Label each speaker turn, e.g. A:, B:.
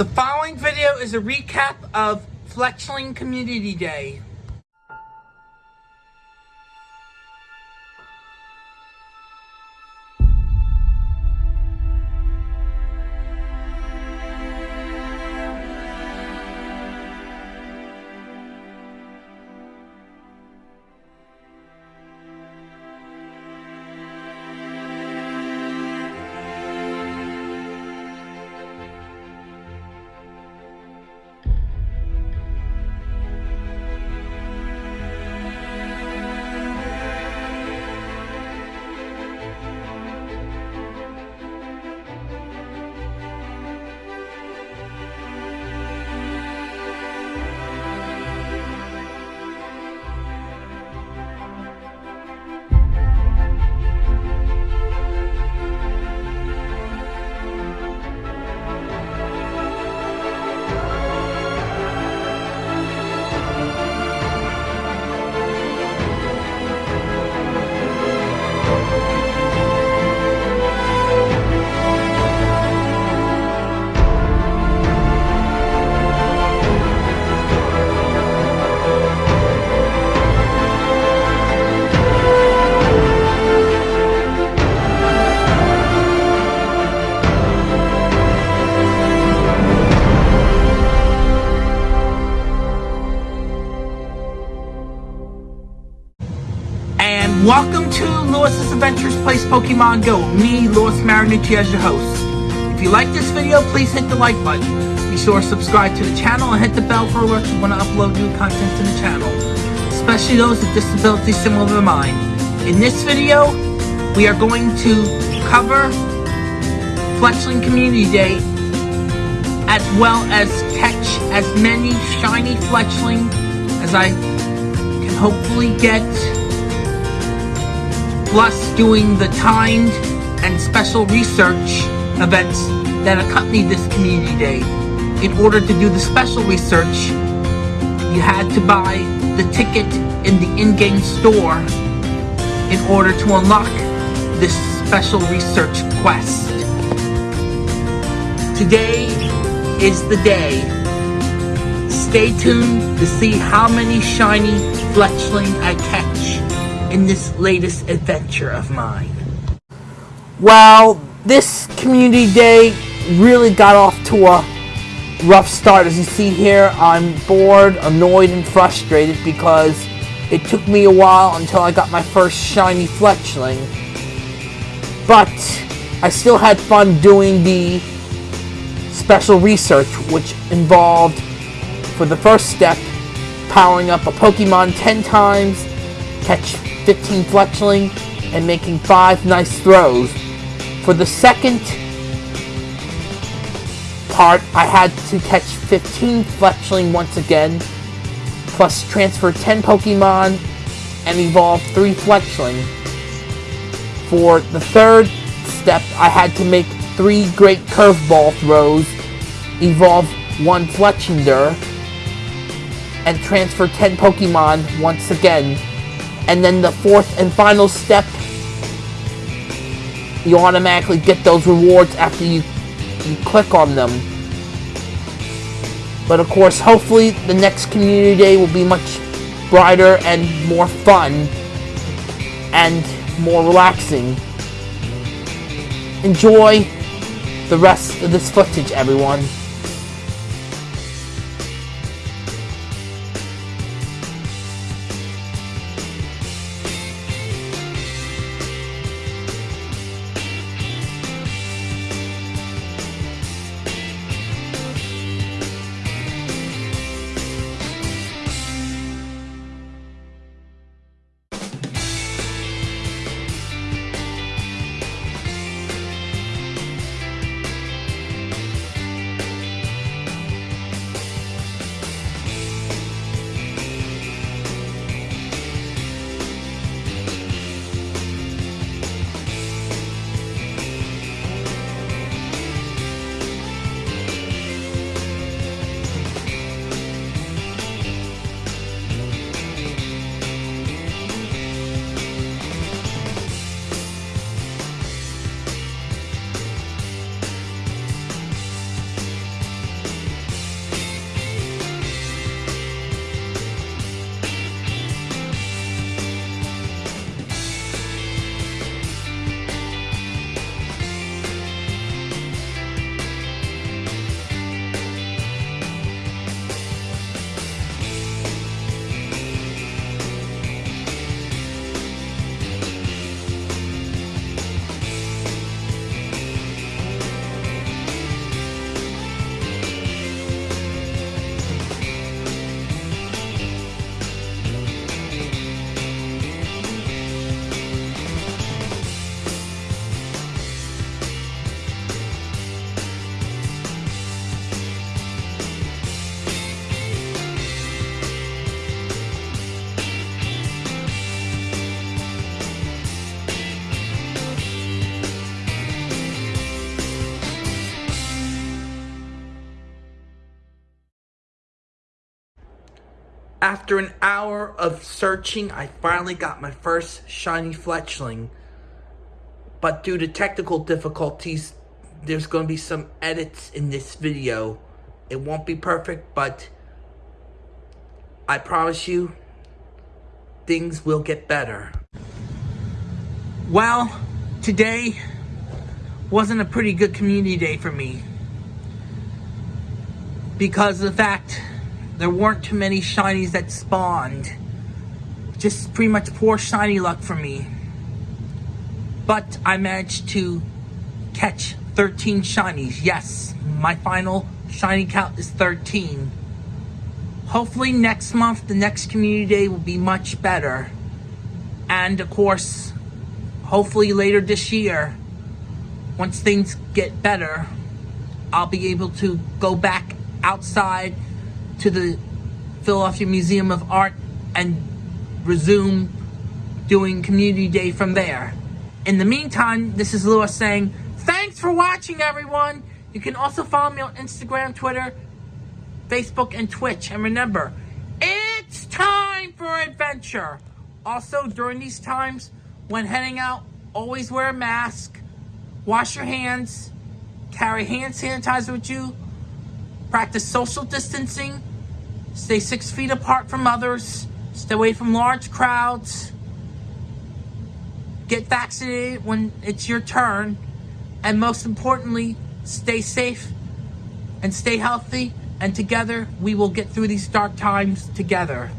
A: The following video is a recap of Fletchling Community Day. Welcome to Lewis's Adventures Place Pokemon Go. Me, Lewis Marinucci as your host. If you like this video, please hit the like button. Be sure to subscribe to the channel and hit the bell for alerts when I upload new content to the channel. Especially those with disabilities similar to mine. In this video, we are going to cover Fletchling Community Day as well as catch as many shiny Fletchling as I can hopefully get plus doing the timed and special research events that accompany this community day. In order to do the special research, you had to buy the ticket in the in-game store in order to unlock this special research quest. Today is the day. Stay tuned to see how many shiny Fletchling I catch in this latest adventure of mine. Well, this community day really got off to a rough start. As you see here, I'm bored, annoyed, and frustrated because it took me a while until I got my first shiny Fletchling. But I still had fun doing the special research, which involved, for the first step, powering up a Pokemon 10 times, catch 15 Fletchling, and making 5 nice throws. For the second part, I had to catch 15 Fletchling once again, plus transfer 10 Pokemon and evolve 3 Fletchling. For the third step, I had to make 3 Great Curveball throws, evolve 1 Fletchinder, and transfer 10 Pokemon once again and then the fourth and final step, you automatically get those rewards after you, you click on them. But of course, hopefully the next community day will be much brighter and more fun and more relaxing. Enjoy the rest of this footage, everyone. After an hour of searching, I finally got my first shiny fletchling. But due to technical difficulties, there's going to be some edits in this video. It won't be perfect, but I promise you, things will get better. Well, today wasn't a pretty good community day for me. Because of the fact there weren't too many shinies that spawned. Just pretty much poor shiny luck for me. But I managed to catch 13 shinies. Yes, my final shiny count is 13. Hopefully next month, the next community day will be much better. And of course, hopefully later this year, once things get better, I'll be able to go back outside to the Philadelphia Museum of Art and resume doing Community Day from there. In the meantime, this is Lewis saying, thanks for watching everyone! You can also follow me on Instagram, Twitter, Facebook, and Twitch. And remember, it's time for adventure! Also, during these times, when heading out, always wear a mask, wash your hands, carry hand sanitizer with you, practice social distancing, Stay six feet apart from others. Stay away from large crowds. Get vaccinated when it's your turn. And most importantly, stay safe and stay healthy. And together, we will get through these dark times together.